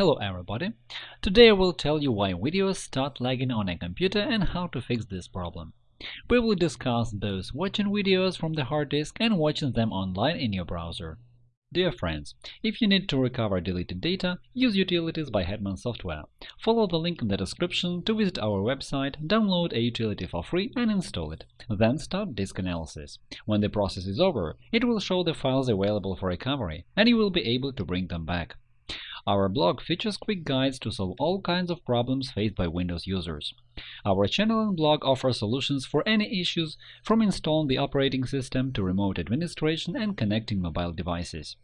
Hello everybody! Today I will tell you why videos start lagging on a computer and how to fix this problem. We will discuss both watching videos from the hard disk and watching them online in your browser. Dear friends, if you need to recover deleted data, use Utilities by Hetman Software. Follow the link in the description to visit our website, download a utility for free and install it. Then start disk analysis. When the process is over, it will show the files available for recovery, and you will be able to bring them back. Our blog features quick guides to solve all kinds of problems faced by Windows users. Our channel and blog offer solutions for any issues, from installing the operating system to remote administration and connecting mobile devices.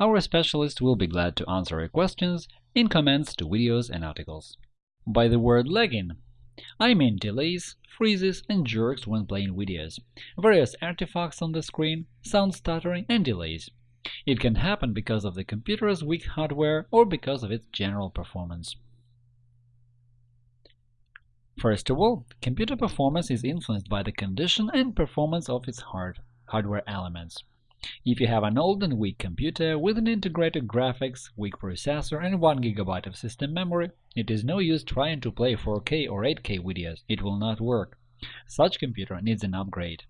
Our specialists will be glad to answer your questions in comments to videos and articles. By the word lagging, I mean delays, freezes, and jerks when playing videos, various artifacts on the screen, sound stuttering, and delays. It can happen because of the computer's weak hardware or because of its general performance. First of all, computer performance is influenced by the condition and performance of its hard hardware elements. If you have an old and weak computer with an integrated graphics, weak processor, and 1 GB of system memory, it is no use trying to play 4K or 8K videos, it will not work. Such computer needs an upgrade.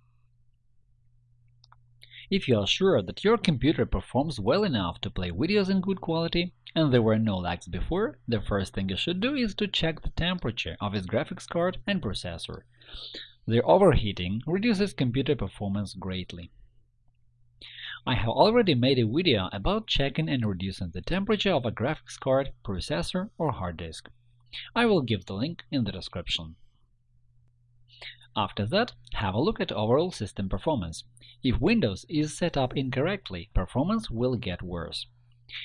If you are sure that your computer performs well enough to play videos in good quality and there were no lags before, the first thing you should do is to check the temperature of its graphics card and processor. Their overheating reduces computer performance greatly. I have already made a video about checking and reducing the temperature of a graphics card, processor, or hard disk. I will give the link in the description. After that, have a look at overall system performance. If Windows is set up incorrectly, performance will get worse.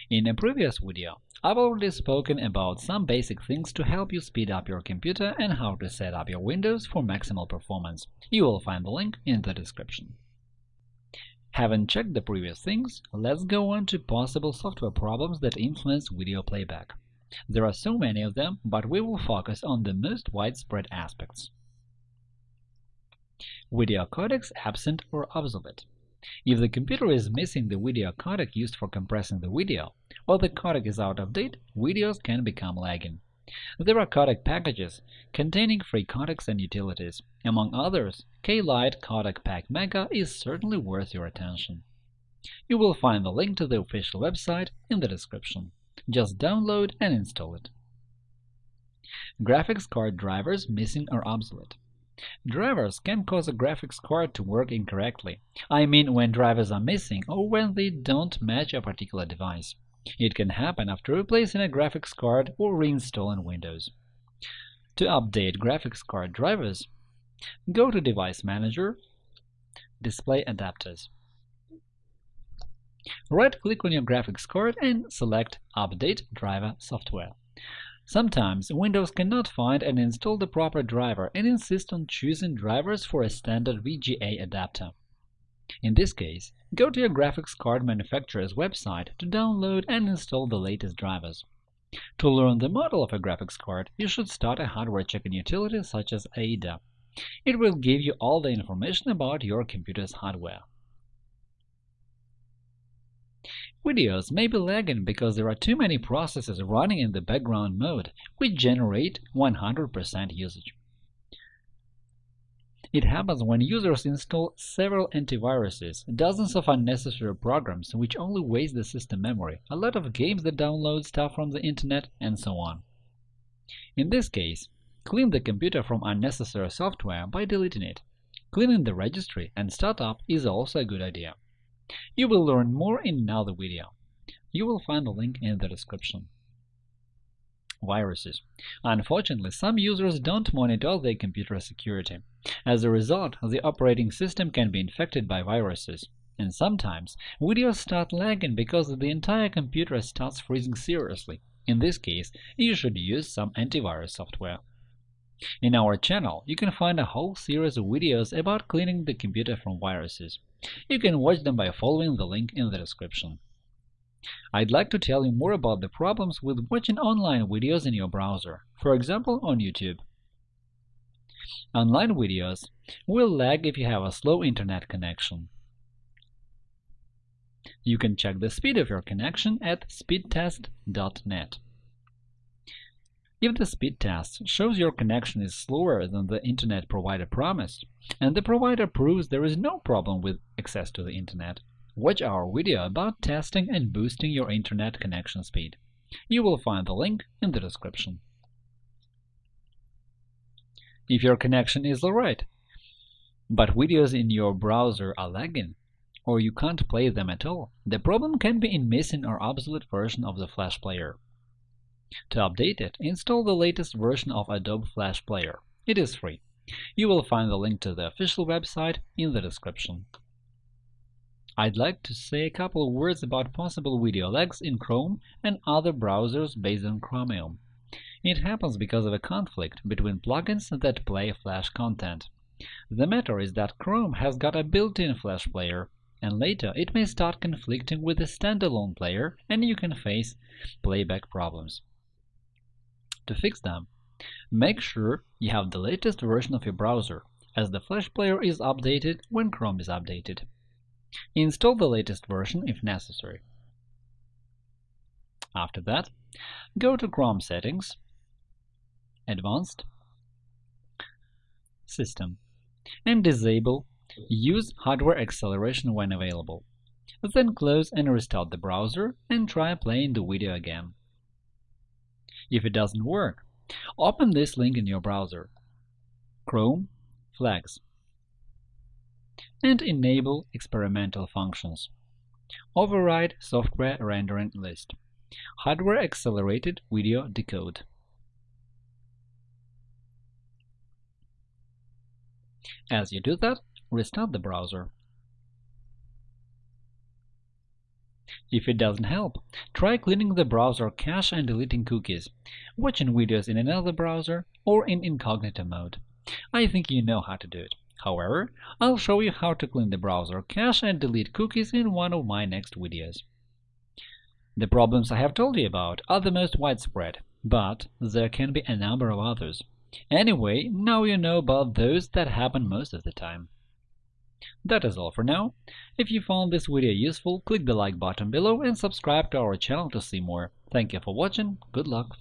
In a previous video, I've already spoken about some basic things to help you speed up your computer and how to set up your Windows for maximal performance. You will find the link in the description. Having checked the previous things, let's go on to possible software problems that influence video playback. There are so many of them, but we will focus on the most widespread aspects. Video codecs absent or obsolete. If the computer is missing the video codec used for compressing the video, or the codec is out of date, videos can become lagging. There are codec packages containing free codecs and utilities. Among others, K-Lite Codec Pack Mega is certainly worth your attention. You will find the link to the official website in the description. Just download and install it. Graphics card drivers missing or obsolete. Drivers can cause a graphics card to work incorrectly. I mean when drivers are missing or when they don't match a particular device. It can happen after replacing a graphics card or reinstalling Windows. To update graphics card drivers, go to Device Manager, Display Adapters. Right-click on your graphics card and select Update Driver Software. Sometimes Windows cannot find and install the proper driver and insist on choosing drivers for a standard VGA adapter. In this case, go to your graphics card manufacturer's website to download and install the latest drivers. To learn the model of a graphics card, you should start a hardware checking utility such as AIDA. It will give you all the information about your computer's hardware. Videos may be lagging because there are too many processes running in the background mode, which generate 100% usage. It happens when users install several antiviruses, dozens of unnecessary programs which only waste the system memory, a lot of games that download stuff from the internet, and so on. In this case, clean the computer from unnecessary software by deleting it. Cleaning the registry and startup is also a good idea. You will learn more in another video. You will find the link in the description. Viruses. Unfortunately, some users don't monitor their computer security. As a result, the operating system can be infected by viruses. And sometimes, videos start lagging because the entire computer starts freezing seriously. In this case, you should use some antivirus software. In our channel, you can find a whole series of videos about cleaning the computer from viruses. You can watch them by following the link in the description. I'd like to tell you more about the problems with watching online videos in your browser, for example on YouTube. Online videos will lag if you have a slow internet connection. You can check the speed of your connection at speedtest.net. If the speed test shows your connection is slower than the Internet provider promised, and the provider proves there is no problem with access to the Internet, watch our video about testing and boosting your Internet connection speed. You will find the link in the description. If your connection is alright, but videos in your browser are lagging, or you can't play them at all, the problem can be in missing or obsolete version of the Flash Player. To update it, install the latest version of Adobe Flash Player. It is free. You will find the link to the official website in the description. I'd like to say a couple of words about possible video lags in Chrome and other browsers based on Chromium. It happens because of a conflict between plugins that play Flash content. The matter is that Chrome has got a built-in Flash player, and later it may start conflicting with the standalone player and you can face playback problems. To fix them, make sure you have the latest version of your browser, as the Flash player is updated when Chrome is updated. Install the latest version if necessary. After that, go to Chrome Settings, Advanced, System, and disable Use hardware acceleration when available. Then close and restart the browser and try playing the video again. If it doesn't work, open this link in your browser Chrome Flags and enable experimental functions. Override software rendering list. Hardware accelerated video decode. As you do that, restart the browser. If it doesn't help, try cleaning the browser cache and deleting cookies, watching videos in another browser, or in incognito mode. I think you know how to do it. However, I'll show you how to clean the browser cache and delete cookies in one of my next videos. The problems I have told you about are the most widespread, but there can be a number of others. Anyway, now you know about those that happen most of the time. That is all for now. If you found this video useful, click the like button below and subscribe to our channel to see more. Thank you for watching, good luck!